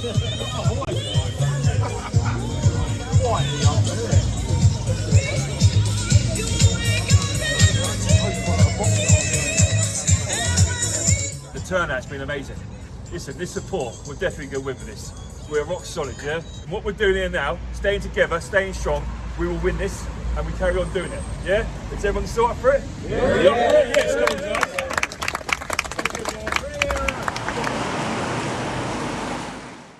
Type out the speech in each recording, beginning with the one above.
The turnout's been amazing. Listen, this support, we'll definitely going go with this. We're rock solid, yeah? And what we're doing here now, staying together, staying strong, we will win this and we carry on doing it, yeah? Is everyone still up for it? Yeah! yeah. Yes, come on, guys.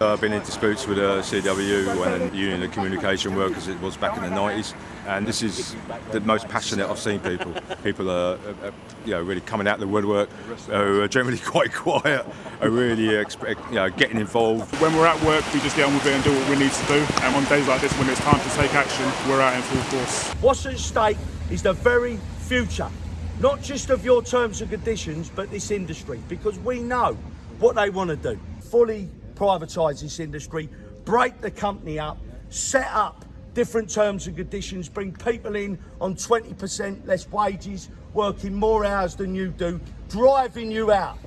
Uh, I've been in disputes with uh, CW and the Union of Communication Workers. It was back in the 90s, and this is the most passionate I've seen people. People are, are, are you know, really coming out of the woodwork. Who are uh, generally quite quiet. Are really expect, you know, getting involved. When we're at work, we just get on with it and do what we need to do. And on days like this, when it's time to take action, we're out in full force. What's at stake is the very future, not just of your terms and conditions, but this industry, because we know what they want to do. Fully privatise this industry, break the company up, set up different terms and conditions, bring people in on 20% less wages, working more hours than you do, driving you out.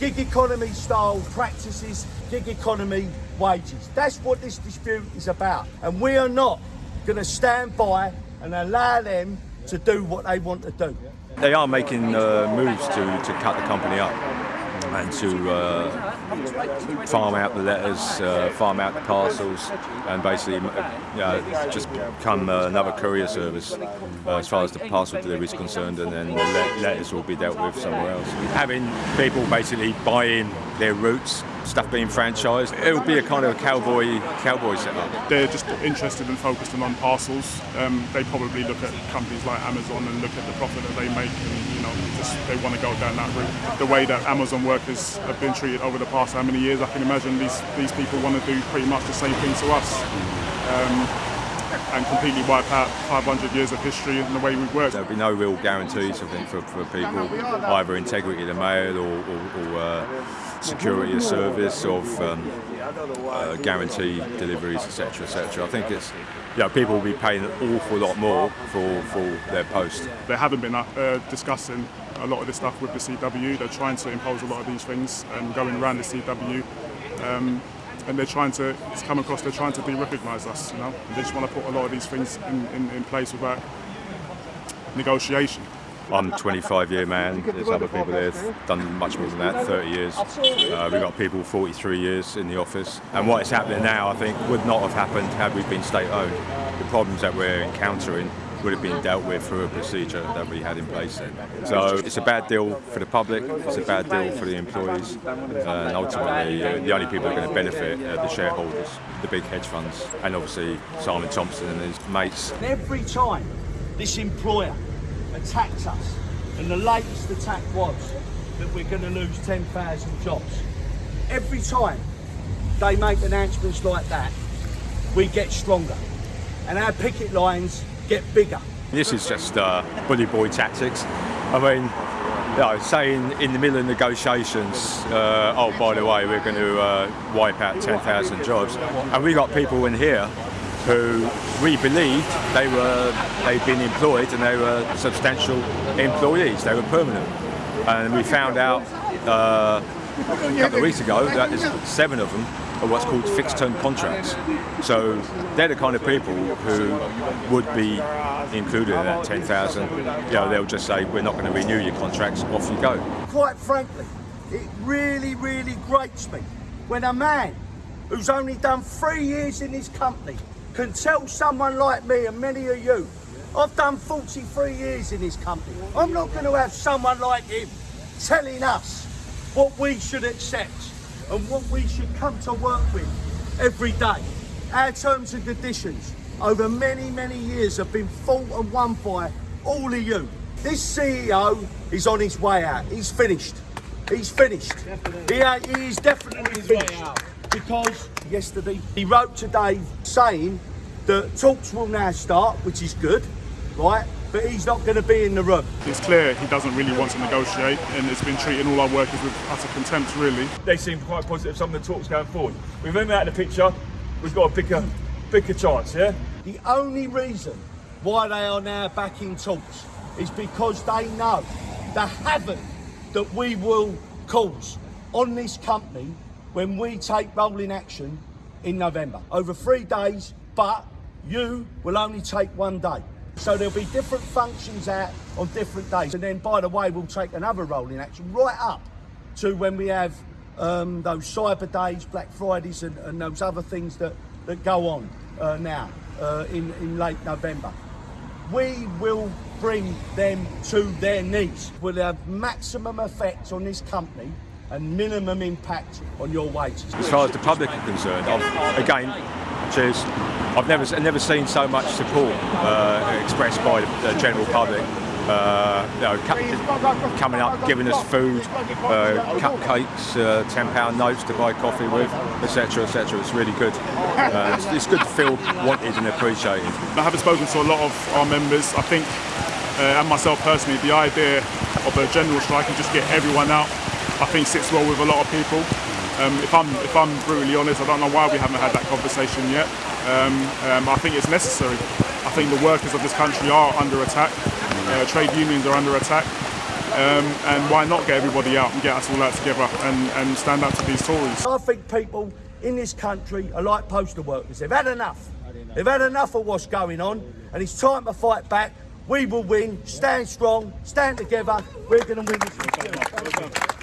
Gig economy style practices, gig economy wages. That's what this dispute is about. And we are not going to stand by and allow them to do what they want to do. They are making uh, moves to, to cut the company up and to uh, farm out the letters, uh, farm out the parcels, and basically know, just become uh, another courier service uh, as far as the parcel delivery is concerned, and then the le letters will be dealt with somewhere else. Having people basically buy in their routes stuff being franchised. It'll be a kind of a cowboy cowboy setup. They're just interested and focused on parcels. Um, they probably look at companies like Amazon and look at the profit that they make, and you know, just they want to go down that route. The way that Amazon workers have been treated over the past how many years, I can imagine these these people want to do pretty much the same thing to us. Um, and completely wipe out 500 years of history and the way we've worked. There'll be no real guarantees, I think, for, for people, either integrity of the mail or, or, or uh, security of service, of um, uh, guaranteed deliveries, etc., etc. I think it's, know, people will be paying an awful lot more for, for their post. They haven't been uh, discussing a lot of this stuff with the CW. They're trying to impose a lot of these things and going around the CW. Um, and they're trying to it's come across they're trying to de-recognise us you know and they just want to put a lot of these things in, in, in place without negotiation I'm a 25 year man, there's other people there done much more than that, 30 years. Uh, we've got people 43 years in the office. And what is happening now, I think, would not have happened had we been state owned. The problems that we're encountering would have been dealt with through a procedure that we had in place then. So it's a bad deal for the public, it's a bad deal for the employees, and ultimately uh, the only people that are going to benefit are the shareholders, the big hedge funds, and obviously Simon Thompson and his mates. Every time this employer attacks us, and the latest attack was that we're going to lose 10,000 jobs. Every time they make announcements like that, we get stronger, and our picket lines get bigger. This is just uh, bully boy tactics. I mean, you know, saying in the middle of negotiations, uh, oh, by the way, we're going to uh, wipe out 10,000 jobs. And we got people in here who we believed they were they'd been employed and they were substantial employees. They were permanent, and we found out uh, a couple of weeks ago that there's seven of them are what's called fixed-term contracts. So they're the kind of people who would be included in that 10,000. You know, they'll just say, we're not going to renew your contracts, off you go. Quite frankly, it really, really grates me when a man who's only done three years in this company can tell someone like me and many of you, I've done 43 years in this company. I'm not going to have someone like him telling us what we should accept and what we should come to work with every day. Our terms and conditions over many, many years have been fought and won by all of you. This CEO is on his way out. He's finished. He's finished. He, he is definitely finished. Because yesterday he wrote today saying that talks will now start, which is good, right? But he's not going to be in the room. It's clear he doesn't really want to negotiate and it's been treating all our workers with utter contempt, really. They seem quite positive, some of the talks going forward. With him out of the picture, we've got a bigger, bigger chance, yeah? The only reason why they are now back in talks is because they know the havoc that we will cause on this company when we take rolling action in November. Over three days, but you will only take one day. So there'll be different functions out on different days. And then, by the way, we'll take another rolling action right up to when we have um, those Cyber Days, Black Fridays, and, and those other things that, that go on uh, now uh, in, in late November. We will bring them to their knees. We'll have maximum effect on this company and minimum impact on your wages. As far as the public are concerned, I've, again, cheers. I've never I've never seen so much support uh, expressed by the, the general public. Uh, you know, coming up, giving us food, uh, cupcakes, uh, ten pound notes to buy coffee with, etc., etc. It's really good. Uh, it's, it's good to feel wanted and appreciated. I haven't spoken to a lot of our members. I think, uh, and myself personally, the idea of a general strike and just get everyone out, I think sits well with a lot of people. Um, if I'm if I'm brutally honest, I don't know why we haven't had that conversation yet. Um, um, I think it's necessary. I think the workers of this country are under attack. Uh, trade unions are under attack. Um, and why not get everybody out and get us all out together and, and stand up to these Tories? I think people in this country are like postal workers. They've had enough. They've had enough of what's going on, and it's time to fight back. We will win. Stand strong. Stand together. We're going to win this.